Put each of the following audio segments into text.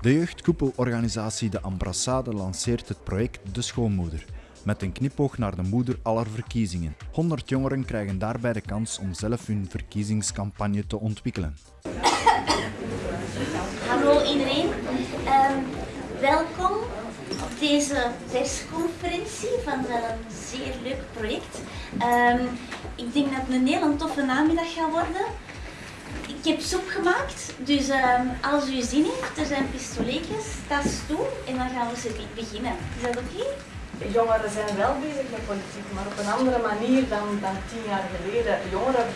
De jeugdkoepelorganisatie De Ambrassade lanceert het project De Schoonmoeder. Met een knipoog naar de moeder aller verkiezingen. 100 jongeren krijgen daarbij de kans om zelf hun verkiezingscampagne te ontwikkelen. Hallo iedereen, um, welkom op deze persconferentie van een zeer leuk project. Um, ik denk dat het een heel toffe namiddag gaat worden. Heb soep gemaakt, dus um, als u zin heeft, er zijn pistoletjes, tas toe en dan gaan we ze beginnen. Is dat oké? Jongeren zijn wel bezig met politiek, maar op een andere manier dan, dan tien jaar geleden. Jongeren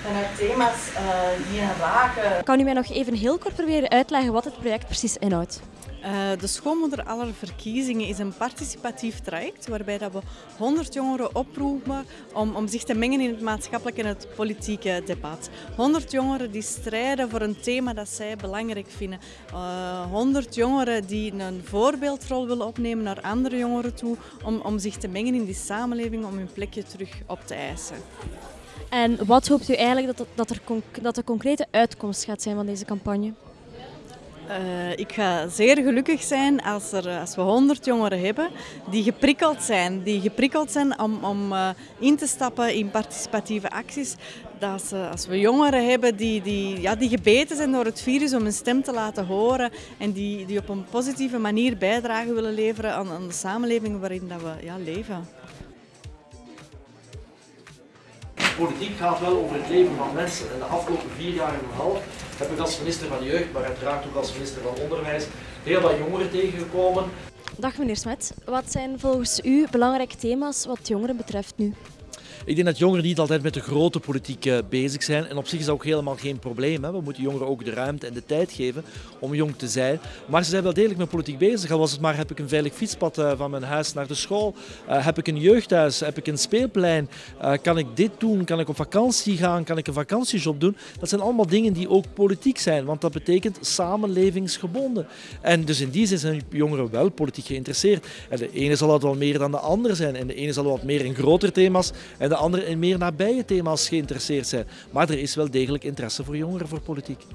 vertrekken vanuit thema's uh, die hen raken. Kan u mij nog even heel kort proberen uitleggen wat het project precies inhoudt? Uh, de Schoonmoeder aller verkiezingen is een participatief traject waarbij dat we 100 jongeren oproepen om, om zich te mengen in het maatschappelijke en het politieke debat. 100 jongeren die strijden voor een thema dat zij belangrijk vinden. Uh, 100 jongeren die een voorbeeldrol willen opnemen naar andere jongeren toe om, om zich te mengen in die samenleving, om hun plekje terug op te eisen. En wat hoopt u eigenlijk dat, dat, er, dat de concrete uitkomst gaat zijn van deze campagne? Uh, ik ga zeer gelukkig zijn als, er, als we 100 jongeren hebben die geprikkeld zijn. Die geprikkeld zijn om, om uh, in te stappen in participatieve acties. Dat ze, als we jongeren hebben die, die, ja, die gebeten zijn door het virus om een stem te laten horen en die, die op een positieve manier bijdrage willen leveren aan, aan de samenleving waarin dat we ja, leven. Politiek gaat wel over het leven van mensen. En de afgelopen vier jaar en een half heb ik als minister van Jeugd, maar uiteraard ook als minister van Onderwijs, heel wat jongeren tegengekomen. Dag meneer Smet, wat zijn volgens u belangrijke thema's wat jongeren betreft nu? Ik denk dat jongeren niet altijd met de grote politiek eh, bezig zijn. En op zich is dat ook helemaal geen probleem. Hè. We moeten jongeren ook de ruimte en de tijd geven om jong te zijn. Maar ze zijn wel degelijk met politiek bezig. Al was het maar, heb ik een veilig fietspad eh, van mijn huis naar de school? Uh, heb ik een jeugdhuis? Heb ik een speelplein? Kan ik dit doen? Kan ik op vakantie gaan? Kan ik een vakantiejob doen? Dat zijn allemaal dingen die ook politiek zijn. Want dat betekent samenlevingsgebonden. En dus in die zin zijn jongeren wel politiek geïnteresseerd. En de ene zal dat wel meer dan de andere zijn. En de ene zal wat meer in grotere thema's. De anderen in meer nabije thema's geïnteresseerd zijn. Maar er is wel degelijk interesse voor jongeren voor politiek.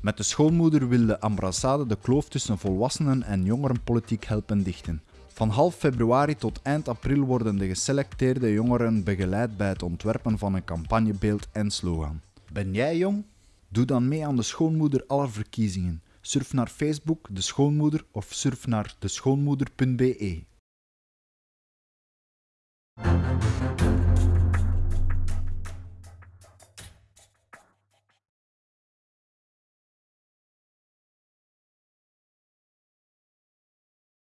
Met de schoonmoeder wil de ambassade de kloof tussen volwassenen en jongerenpolitiek helpen dichten. Van half februari tot eind april worden de geselecteerde jongeren begeleid bij het ontwerpen van een campagnebeeld en slogan. Ben jij jong? Doe dan mee aan de schoonmoeder aller verkiezingen. Surf naar Facebook, de schoonmoeder, of surf naar deschoonmoeder.be.